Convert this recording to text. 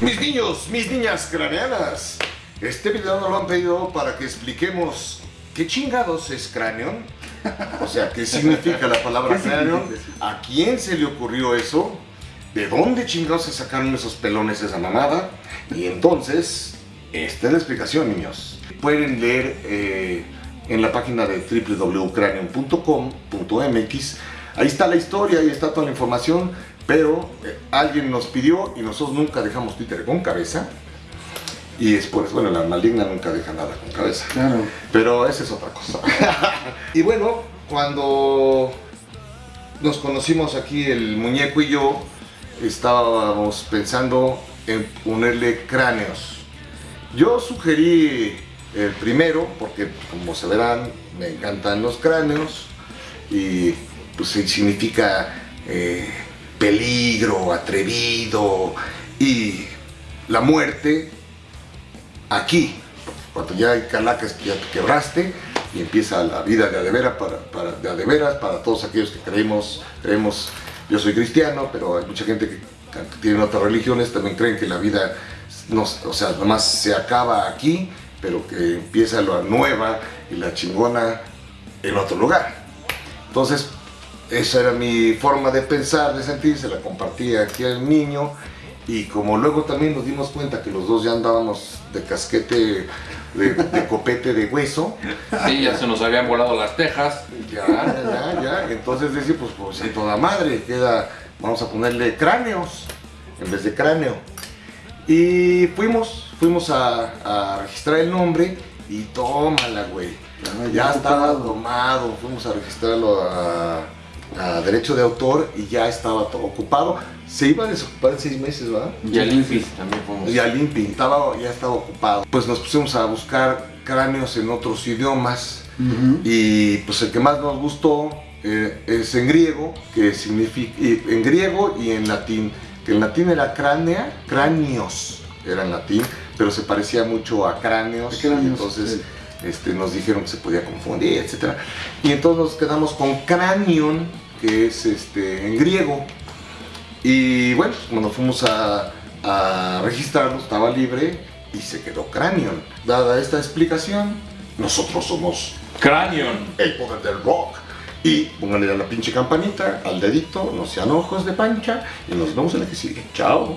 Mis niños, mis niñas craneanas, este video nos lo han pedido para que expliquemos qué chingados es cráneo, o sea, qué significa la palabra cráneo, a quién se le ocurrió eso, de dónde chingados se sacaron esos pelones esa mamada, y entonces, esta es la explicación, niños. Pueden leer eh, en la página de www.cranium.com.mx, ahí está la historia, ahí está toda la información, pero eh, alguien nos pidió y nosotros nunca dejamos Twitter con cabeza. Y después, bueno, la maligna nunca deja nada con cabeza. Claro. Pero esa es otra cosa. y bueno, cuando nos conocimos aquí el muñeco y yo, estábamos pensando en ponerle cráneos. Yo sugerí el primero, porque como se verán, me encantan los cráneos y pues significa eh, peligro, atrevido y la muerte aquí. Cuando ya hay calacas que ya te quebraste y empieza la vida de adeveras para, para, de adeveras para todos aquellos que creemos, creemos, yo soy cristiano, pero hay mucha gente que, tiene otras religiones, también creen que la vida, no, o sea, nomás se acaba aquí, pero que empieza la nueva y la chingona en otro lugar. Entonces, esa era mi forma de pensar, de sentir, se la compartía aquí al niño y como luego también nos dimos cuenta que los dos ya andábamos de casquete, de, copete de hueso. Sí, ya se nos habían volado las tejas. Ya, ya, ya, entonces decía, pues, pues en toda madre, queda, vamos a ponerle cráneos en vez de cráneo. Y fuimos, fuimos a, a registrar el nombre y tómala, güey. Ya estaba tomado, fuimos a registrarlo a a derecho de autor y ya estaba todo ocupado. Se iba a desocupar en seis meses, ¿verdad? Y al INPI también fuimos. Y al INPI, estaba, ya estaba ocupado. Pues nos pusimos a buscar cráneos en otros idiomas y pues el que más nos gustó eh, es en griego, que significa, en griego y en latín, que en latín era cránea, cráneos era en latín, pero se parecía mucho a cráneos, entonces este, nos dijeron que se podía confundir, etc. Y entonces nos quedamos con cranion, que es este, en griego. Y bueno, cuando fuimos a, a registrarlo estaba libre y se quedó cranion. Dada esta explicación, nosotros somos Cranion, el poder del rock. Y pónganle a la pinche campanita, al dedito, no sean ojos de pancha y nos vemos en la que sigue. Chao.